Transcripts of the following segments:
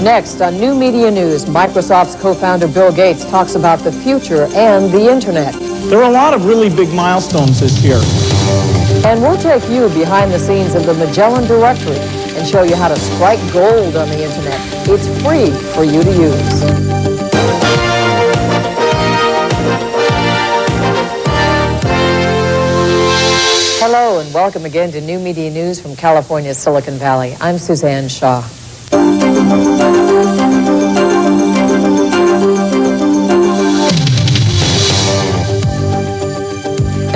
Next, on New Media News, Microsoft's co-founder Bill Gates talks about the future and the Internet. There are a lot of really big milestones this year. And we'll take you behind the scenes of the Magellan Directory and show you how to strike gold on the Internet. It's free for you to use. Hello and welcome again to New Media News from California's Silicon Valley. I'm Suzanne Shaw. And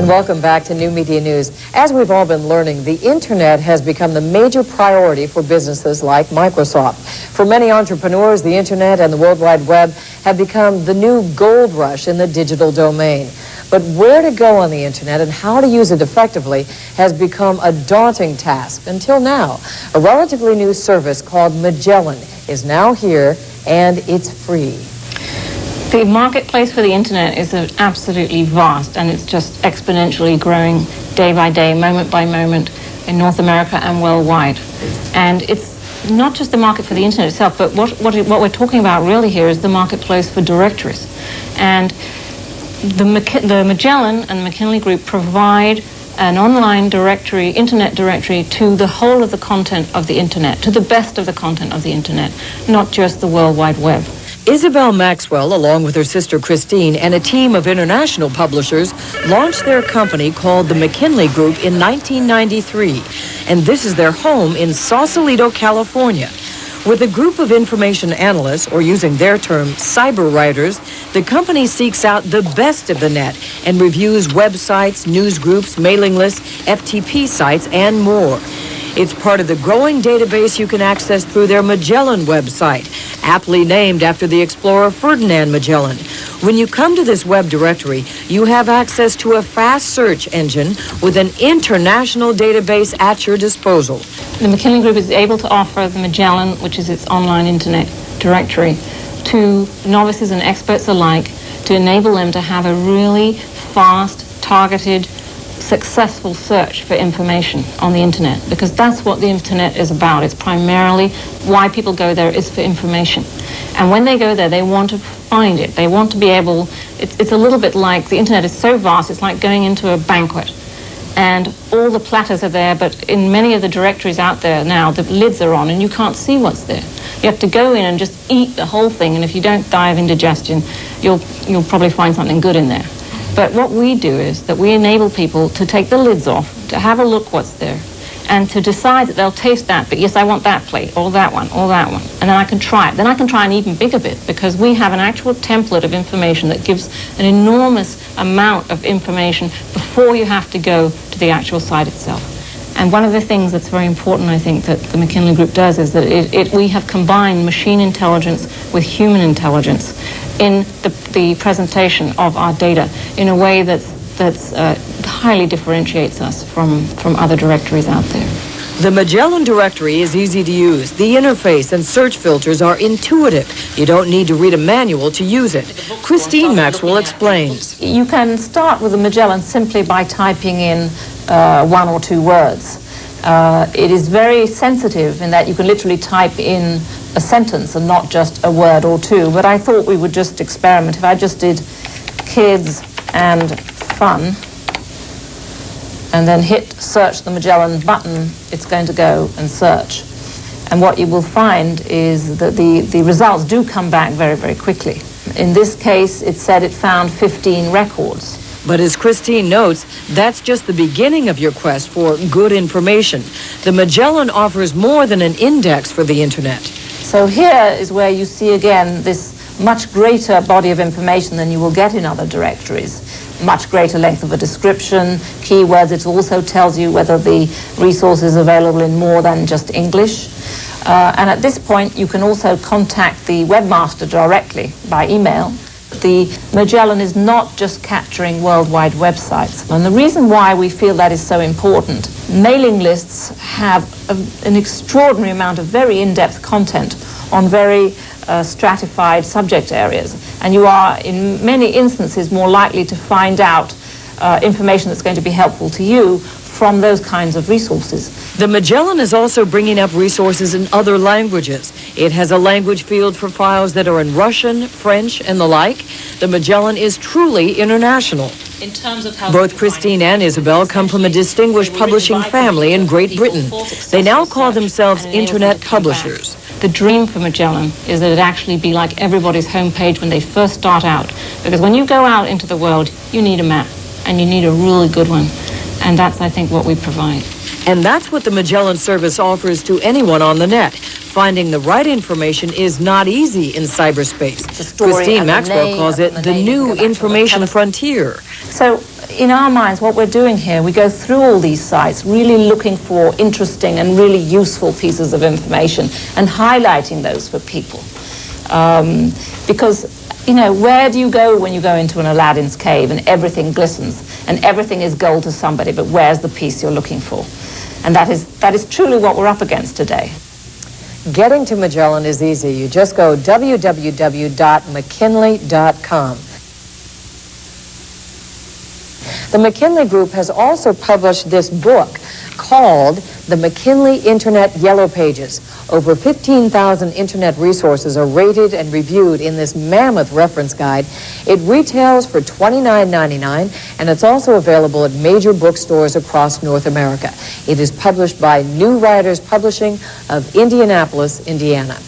welcome back to New Media News. As we've all been learning, the internet has become the major priority for businesses like Microsoft. For many entrepreneurs, the internet and the World Wide Web have become the new gold rush in the digital domain. But where to go on the internet and how to use it effectively has become a daunting task until now. A relatively new service called Magellan is now here and it's free. The marketplace for the internet is absolutely vast and it's just exponentially growing day by day, moment by moment in North America and worldwide. And it's not just the market for the internet itself, but what, what, what we're talking about really here is the marketplace for directories. And the, the Magellan and McKinley Group provide an online directory, internet directory, to the whole of the content of the internet, to the best of the content of the internet, not just the World Wide Web. Isabel Maxwell, along with her sister Christine and a team of international publishers, launched their company called the McKinley Group in 1993. And this is their home in Sausalito, California. With a group of information analysts, or using their term, cyber writers, the company seeks out the best of the net and reviews websites, news groups, mailing lists, FTP sites, and more. It's part of the growing database you can access through their Magellan website, aptly named after the explorer Ferdinand Magellan. When you come to this web directory, you have access to a fast search engine with an international database at your disposal. The McKinley Group is able to offer the Magellan, which is its online internet directory, to novices and experts alike to enable them to have a really fast, targeted, successful search for information on the internet because that's what the internet is about. It's primarily why people go there is for information. And when they go there, they want to find it. They want to be able, it's, it's a little bit like the internet is so vast, it's like going into a banquet. And all the platters are there, but in many of the directories out there now, the lids are on and you can't see what's there. You have to go in and just eat the whole thing, and if you don't die of indigestion, you'll, you'll probably find something good in there. But what we do is that we enable people to take the lids off, to have a look what's there, and to decide that they'll taste that, but yes, I want that plate, or that one, or that one. And then I can try it. Then I can try an even bigger bit, because we have an actual template of information that gives an enormous amount of information before you have to go to the actual site itself. And one of the things that's very important, I think, that the McKinley Group does is that it, it, we have combined machine intelligence with human intelligence in the, the presentation of our data in a way that's, that's uh, highly differentiates us from, from other directories out there. The Magellan directory is easy to use. The interface and search filters are intuitive. You don't need to read a manual to use it. Christine Maxwell explains. You can start with the Magellan simply by typing in uh, one or two words. Uh, it is very sensitive in that you can literally type in a sentence and not just a word or two. But I thought we would just experiment. If I just did kids and fun, and then hit search the Magellan button, it's going to go and search. And what you will find is that the, the results do come back very, very quickly. In this case, it said it found 15 records. But as Christine notes, that's just the beginning of your quest for good information. The Magellan offers more than an index for the internet. So here is where you see again this much greater body of information than you will get in other directories. Much greater length of a description, keywords. It also tells you whether the resource is available in more than just English. Uh, and at this point, you can also contact the webmaster directly by email. The Magellan is not just capturing worldwide websites. And the reason why we feel that is so important, mailing lists have a, an extraordinary amount of very in-depth content on very uh, stratified subject areas. And you are, in many instances, more likely to find out uh, information that's going to be helpful to you from those kinds of resources. The Magellan is also bringing up resources in other languages. It has a language field for files that are in Russian, French, and the like. The Magellan is truly international. In terms of how Both Christine and Isabel come from a distinguished publishing family in Great Britain. They now call themselves internet publishers. The dream for Magellan is that it actually be like everybody's homepage when they first start out. Because when you go out into the world, you need a map, and you need a really good one. And that's, I think, what we provide. And that's what the Magellan service offers to anyone on the net. Finding the right information is not easy in cyberspace. Christine Maxwell calls it the the new Go back to information frontier. So, in our minds, what we're doing here, we go through all these sites, really looking for interesting and really useful pieces of information and highlighting those for people. Um, because, you know, where do you go when you go into an Aladdin's cave and everything glistens and everything is gold to somebody, but where's the piece you're looking for? And that is, that is truly what we're up against today. Getting to Magellan is easy. You just go www.mckinley.com. The McKinley Group has also published this book called The McKinley Internet Yellow Pages. Over 15,000 internet resources are rated and reviewed in this mammoth reference guide. It retails for $29.99 and it's also available at major bookstores across North America. It is published by New Riders Publishing of Indianapolis, Indiana.